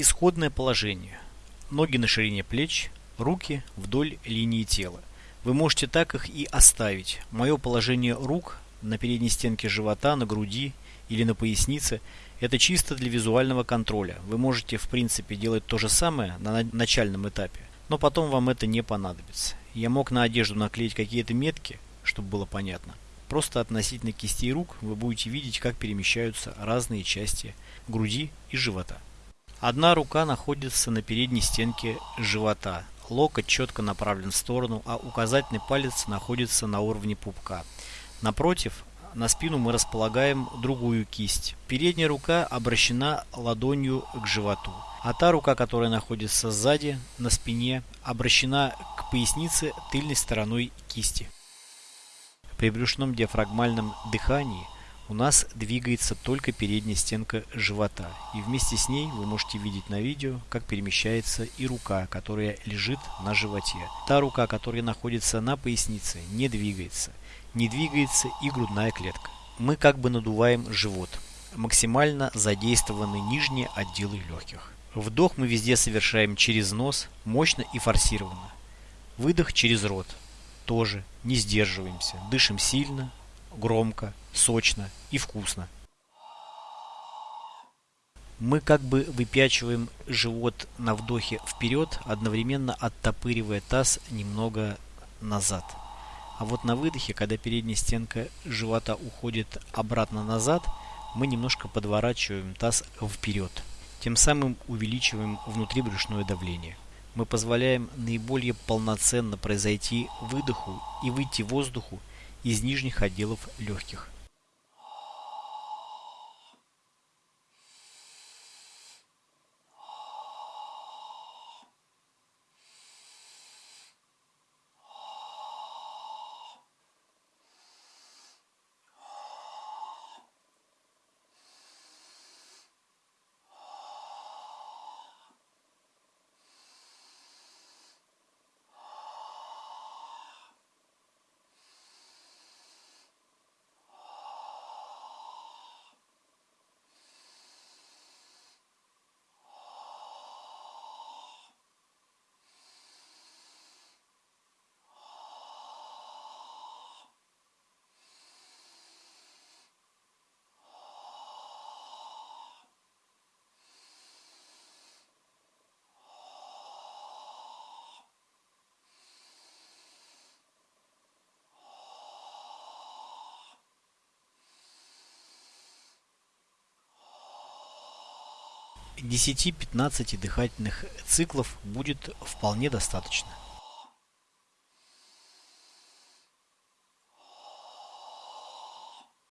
исходное положение. Ноги на ширине плеч, руки вдоль линии тела. Вы можете так их и оставить. Мое положение рук на передней стенке живота, на груди или на пояснице – это чисто для визуального контроля. Вы можете в принципе делать то же самое на начальном этапе, но потом вам это не понадобится. Я мог на одежду наклеить какие-то метки, чтобы было понятно. Просто относительно кистей рук вы будете видеть, как перемещаются разные части груди и живота. Одна рука находится на передней стенке живота. Локоть четко направлен в сторону, а указательный палец находится на уровне пупка. Напротив, на спину мы располагаем другую кисть. Передняя рука обращена ладонью к животу, а та рука, которая находится сзади, на спине, обращена к пояснице тыльной стороной кисти. При брюшном диафрагмальном дыхании – у нас двигается только передняя стенка живота, и вместе с ней вы можете видеть на видео, как перемещается и рука, которая лежит на животе. Та рука, которая находится на пояснице, не двигается. Не двигается и грудная клетка. Мы как бы надуваем живот. Максимально задействованы нижние отделы легких. Вдох мы везде совершаем через нос, мощно и форсированно. Выдох через рот. Тоже не сдерживаемся. Дышим сильно, громко, сочно и вкусно. Мы как бы выпячиваем живот на вдохе вперед, одновременно оттопыривая таз немного назад. А вот на выдохе, когда передняя стенка живота уходит обратно назад, мы немножко подворачиваем таз вперед. Тем самым увеличиваем внутрибрюшное давление. Мы позволяем наиболее полноценно произойти выдоху и выйти воздуху из нижних отделов легких. Десяти-пятнадцати дыхательных циклов будет вполне достаточно.